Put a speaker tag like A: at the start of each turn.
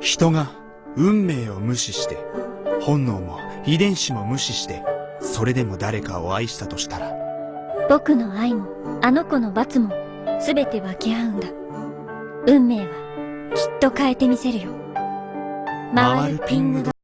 A: 人が運命を無視して、本能も遺伝子も無視して、それでも誰かを愛したとしたら、
B: 僕の愛もあの子の罰も全て分け合うんだ。運命はきっと変えてみせるよ。
A: 回るピングド